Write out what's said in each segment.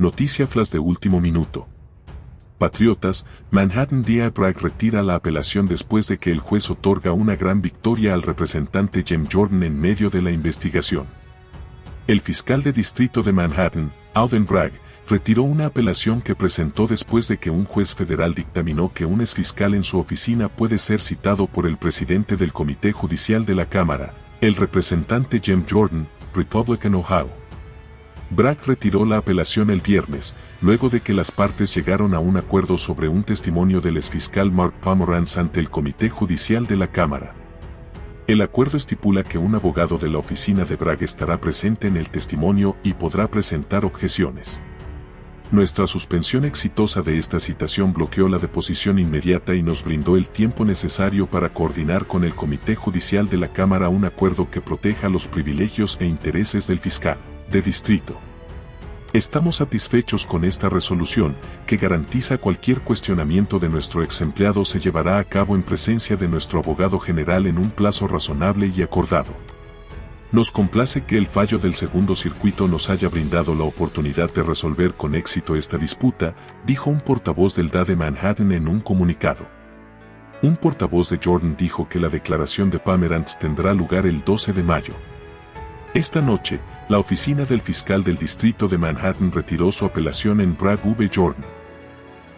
Noticia flash de último minuto. Patriotas, Manhattan DA Bragg retira la apelación después de que el juez otorga una gran victoria al representante Jim Jordan en medio de la investigación. El fiscal de distrito de Manhattan, Alden Bragg, retiró una apelación que presentó después de que un juez federal dictaminó que un exfiscal en su oficina puede ser citado por el presidente del Comité Judicial de la Cámara, el representante Jim Jordan, Republican Ohio. Bragg retiró la apelación el viernes, luego de que las partes llegaron a un acuerdo sobre un testimonio del exfiscal Mark Pomerantz ante el Comité Judicial de la Cámara. El acuerdo estipula que un abogado de la oficina de Bragg estará presente en el testimonio y podrá presentar objeciones. Nuestra suspensión exitosa de esta citación bloqueó la deposición inmediata y nos brindó el tiempo necesario para coordinar con el Comité Judicial de la Cámara un acuerdo que proteja los privilegios e intereses del fiscal de distrito. Estamos satisfechos con esta resolución, que garantiza cualquier cuestionamiento de nuestro ex empleado se llevará a cabo en presencia de nuestro abogado general en un plazo razonable y acordado. Nos complace que el fallo del segundo circuito nos haya brindado la oportunidad de resolver con éxito esta disputa, dijo un portavoz del DA de Manhattan en un comunicado. Un portavoz de Jordan dijo que la declaración de Pomerantz tendrá lugar el 12 de mayo. Esta noche, la oficina del fiscal del distrito de Manhattan retiró su apelación en Bragg v. Jordan.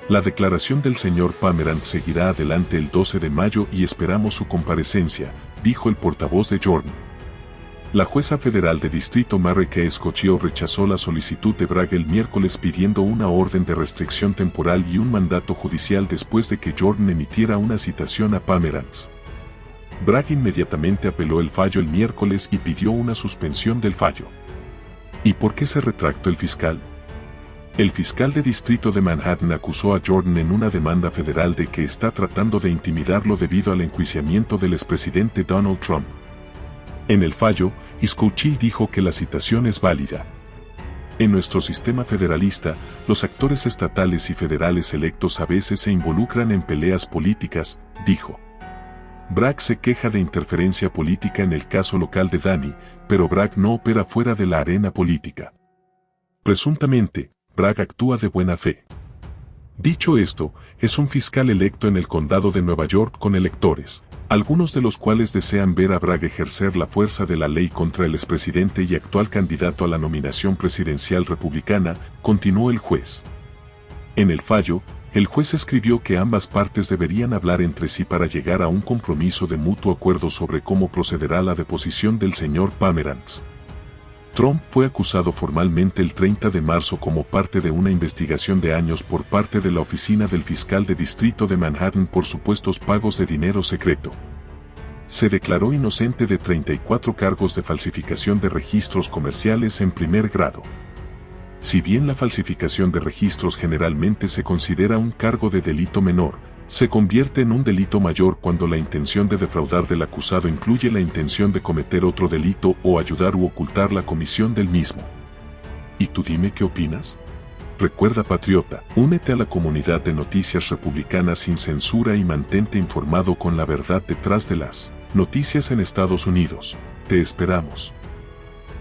La declaración del señor Pomerantz seguirá adelante el 12 de mayo y esperamos su comparecencia, dijo el portavoz de Jordan. La jueza federal de distrito Mary K. Rechazó la solicitud de Bragg el miércoles pidiendo una orden de restricción temporal y un mandato judicial después de que Jordan emitiera una citación a Pomerantz. Bragg inmediatamente apeló el fallo el miércoles y pidió una suspensión del fallo. ¿Y por qué se retractó el fiscal? El fiscal de distrito de Manhattan acusó a Jordan en una demanda federal de que está tratando de intimidarlo debido al enjuiciamiento del expresidente Donald Trump. En el fallo, Scouchy dijo que la citación es válida. En nuestro sistema federalista, los actores estatales y federales electos a veces se involucran en peleas políticas, dijo. Bragg se queja de interferencia política en el caso local de Danny, pero Bragg no opera fuera de la arena política. Presuntamente, Bragg actúa de buena fe. Dicho esto, es un fiscal electo en el condado de Nueva York con electores, algunos de los cuales desean ver a Bragg ejercer la fuerza de la ley contra el expresidente y actual candidato a la nominación presidencial republicana, continuó el juez. En el fallo, el juez escribió que ambas partes deberían hablar entre sí para llegar a un compromiso de mutuo acuerdo sobre cómo procederá la deposición del señor Pomerantz. Trump fue acusado formalmente el 30 de marzo como parte de una investigación de años por parte de la oficina del fiscal de distrito de Manhattan por supuestos pagos de dinero secreto. Se declaró inocente de 34 cargos de falsificación de registros comerciales en primer grado. Si bien la falsificación de registros generalmente se considera un cargo de delito menor, se convierte en un delito mayor cuando la intención de defraudar del acusado incluye la intención de cometer otro delito o ayudar u ocultar la comisión del mismo. ¿Y tú dime qué opinas? Recuerda patriota, únete a la comunidad de noticias republicanas sin censura y mantente informado con la verdad detrás de las noticias en Estados Unidos. Te esperamos.